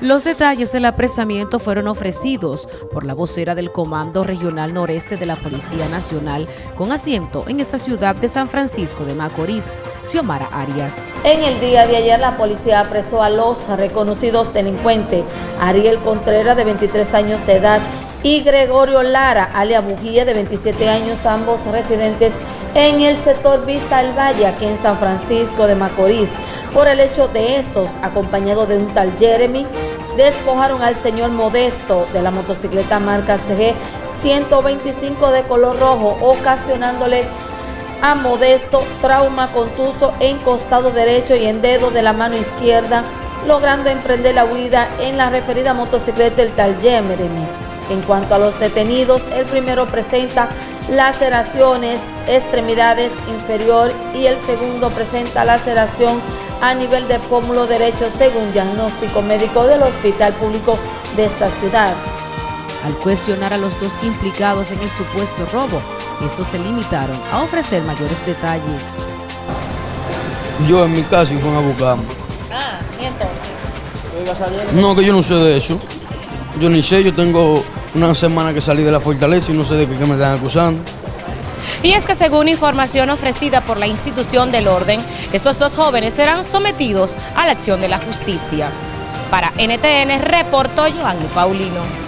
Los detalles del apresamiento fueron ofrecidos por la vocera del Comando Regional Noreste de la Policía Nacional con asiento en esta ciudad de San Francisco de Macorís, Xiomara Arias. En el día de ayer la policía apresó a los reconocidos delincuentes Ariel Contreras de 23 años de edad y Gregorio Lara, alia Bujía, de 27 años, ambos residentes en el sector Vista al Valle, aquí en San Francisco de Macorís. Por el hecho de estos, acompañado de un tal Jeremy, despojaron al señor Modesto de la motocicleta marca CG 125 de color rojo, ocasionándole a Modesto trauma contuso en costado derecho y en dedo de la mano izquierda, logrando emprender la huida en la referida motocicleta del tal Jeremy. En cuanto a los detenidos, el primero presenta laceraciones, extremidades inferior y el segundo presenta laceración a nivel de pómulo derecho según diagnóstico médico del Hospital Público de esta ciudad. Al cuestionar a los dos implicados en el supuesto robo, estos se limitaron a ofrecer mayores detalles. Yo en mi casa y fue a buscarme. Ah, ¿y entonces? No, que yo no sé de eso. Yo ni sé, yo tengo una semana que salí de la fortaleza y no sé de qué, me están acusando. Y es que según información ofrecida por la institución del orden, estos dos jóvenes serán sometidos a la acción de la justicia. Para NTN reportó Joanny Paulino.